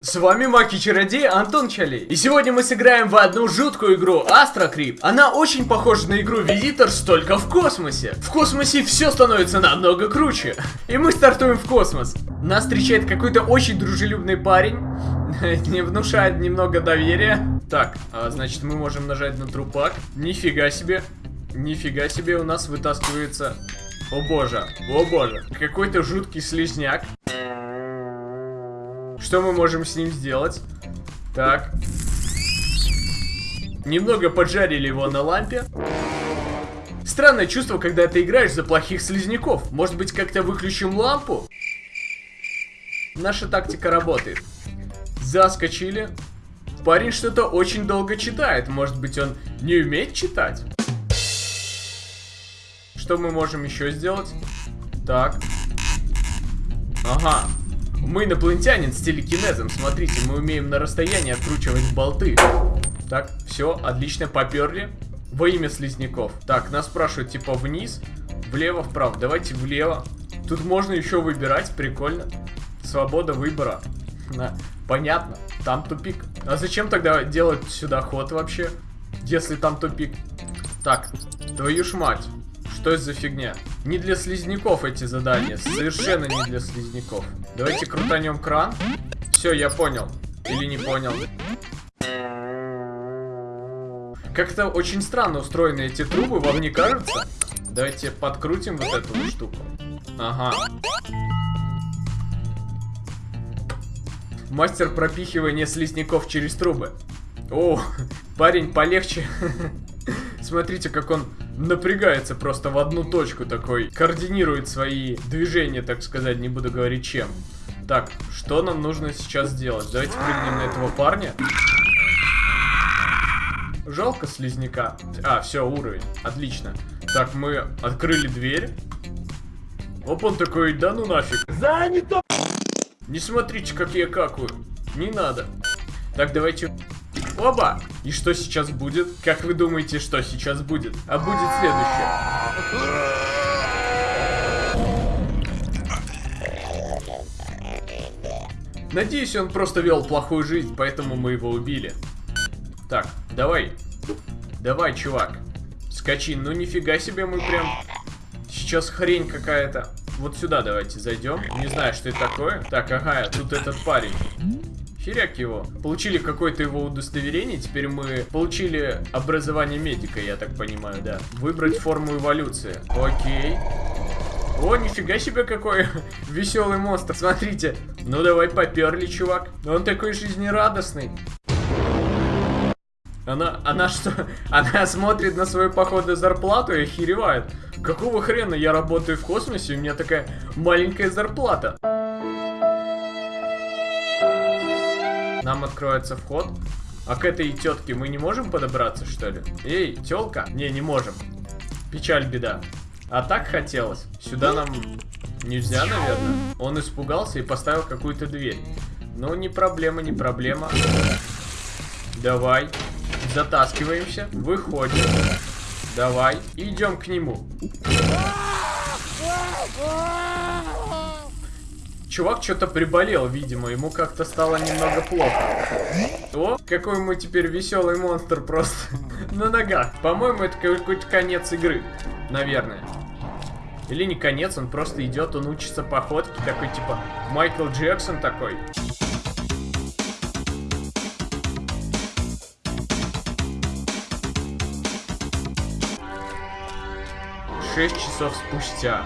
С вами Маки-чародей Антон Чалей. И сегодня мы сыграем в одну жуткую игру Астрокрип. Она очень похожа на игру Визиторс, только в космосе. В космосе все становится намного круче. И мы стартуем в космос. Нас встречает какой-то очень дружелюбный парень. Не внушает немного доверия. Так, а, значит мы можем нажать на трупак. Нифига себе. Нифига себе у нас вытаскивается... О боже, о боже. Какой-то жуткий слизняк. Что мы можем с ним сделать? Так. Немного поджарили его на лампе. Странное чувство, когда ты играешь за плохих слизняков. Может быть, как-то выключим лампу? Наша тактика работает. Заскочили. Парень что-то очень долго читает. Может быть, он не умеет читать? Что мы можем еще сделать? Так. Ага. Мы инопланетянин с телекинезом. Смотрите, мы умеем на расстоянии откручивать болты. Так, все, отлично, поперли. Во имя слизняков. Так, нас спрашивают, типа, вниз, влево, вправо. Давайте влево. Тут можно еще выбирать, прикольно. Свобода выбора. На, понятно, там тупик. А зачем тогда делать сюда ход вообще, если там тупик? Так, твою ж мать. Что это за фигня? Не для слизняков эти задания. Совершенно не для слизняков. Давайте крутанем кран. Все, я понял. Или не понял. Как-то очень странно устроены эти трубы, вам не кажется? Давайте подкрутим вот эту вот штуку. Ага. Мастер пропихивания слизняков через трубы. О, парень полегче. Смотрите, как он напрягается просто в одну точку такой. Координирует свои движения, так сказать, не буду говорить чем. Так, что нам нужно сейчас сделать? Давайте прыгнем на этого парня. Жалко слизняка. А, все, уровень. Отлично. Так, мы открыли дверь. Оп, он такой, да ну нафиг. Занято! Не смотрите, как я какаю. Не надо. Так, давайте Оба! И что сейчас будет? Как вы думаете, что сейчас будет? А будет следующее. Надеюсь, он просто вел плохую жизнь, поэтому мы его убили. Так, давай. Давай, чувак. Скачи. Ну нифига себе мы прям... Сейчас хрень какая-то. Вот сюда давайте зайдем. Не знаю, что это такое. Так, ага, тут этот парень. Херяк его. Получили какое-то его удостоверение, теперь мы получили образование медика, я так понимаю, да. Выбрать форму эволюции. Окей. О, нифига себе какой веселый монстр. Смотрите. Ну давай поперли, чувак. Он такой жизнерадостный. Она, она что? Она смотрит на свою, походу, зарплату и охеревает. Какого хрена я работаю в космосе, у меня такая маленькая зарплата. Нам откроется вход. А к этой тетке мы не можем подобраться, что ли? Эй, телка? Не, не можем. Печаль, беда. А так хотелось. Сюда нам нельзя, наверное. Он испугался и поставил какую-то дверь. Ну, не проблема, не проблема. Давай. Затаскиваемся. Выходим. Давай. Идем к нему. Чувак что-то приболел, видимо, ему как-то стало немного плохо. О, какой мы теперь веселый монстр просто на ногах. По-моему, это какой-то конец игры, наверное. Или не конец, он просто идет, он учится походке, такой типа Майкл Джексон такой. Шесть часов спустя.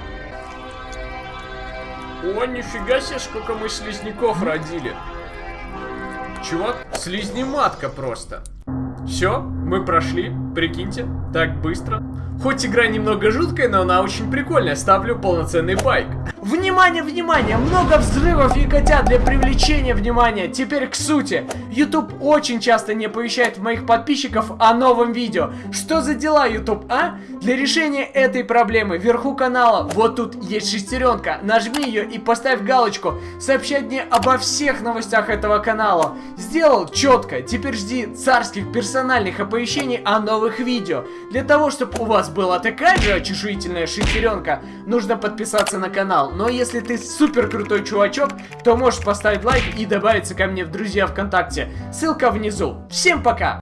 О, нифига себе, сколько мы слизняков родили. Чувак, слизнематка просто. Все, мы прошли, прикиньте, так быстро. Хоть игра немного жуткая, но она очень прикольная. Ставлю полноценный байк. Внимание, внимание! Много взрывов и котят для привлечения внимания. Теперь к сути. YouTube очень часто не оповещает моих подписчиков о новом видео. Что за дела, YouTube, а? Для решения этой проблемы вверху канала вот тут есть шестеренка. Нажми ее и поставь галочку. Сообщать мне обо всех новостях этого канала. Сделал четко. Теперь жди царских персональных оповещений о новых видео. Для того, чтобы у вас была такая же очешуительная шестеренка, нужно подписаться на канал. но если ты супер крутой чувачок, то можешь поставить лайк и добавиться ко мне в друзья ВКонтакте. Ссылка внизу. Всем пока!